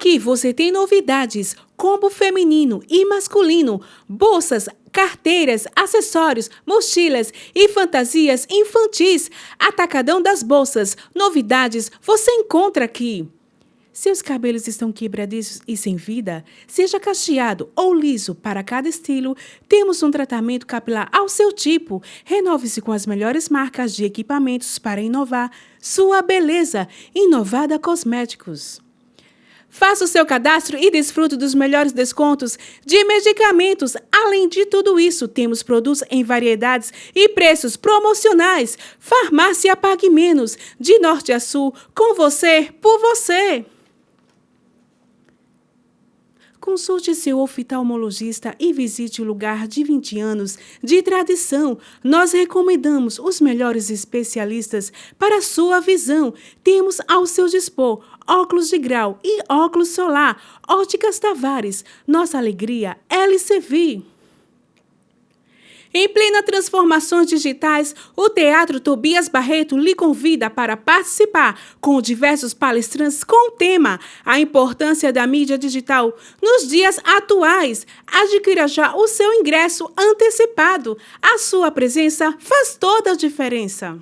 Aqui você tem novidades, combo feminino e masculino, bolsas, carteiras, acessórios, mochilas e fantasias infantis. Atacadão das bolsas, novidades você encontra aqui. Seus cabelos estão quebradiços e sem vida? Seja cacheado ou liso para cada estilo, temos um tratamento capilar ao seu tipo. Renove-se com as melhores marcas de equipamentos para inovar sua beleza. Inovada Cosméticos. Faça o seu cadastro e desfrute dos melhores descontos de medicamentos. Além de tudo isso, temos produtos em variedades e preços promocionais. Farmácia Pague Menos, de norte a sul, com você, por você. Consulte seu oftalmologista e visite o lugar de 20 anos de tradição. Nós recomendamos os melhores especialistas para sua visão. Temos ao seu dispor óculos de grau e óculos solar. Óticas Tavares. Nossa alegria, LCV. Em plena transformações digitais, o Teatro Tobias Barreto lhe convida para participar com diversos palestrantes com o tema A Importância da Mídia Digital nos dias atuais. Adquira já o seu ingresso antecipado. A sua presença faz toda a diferença.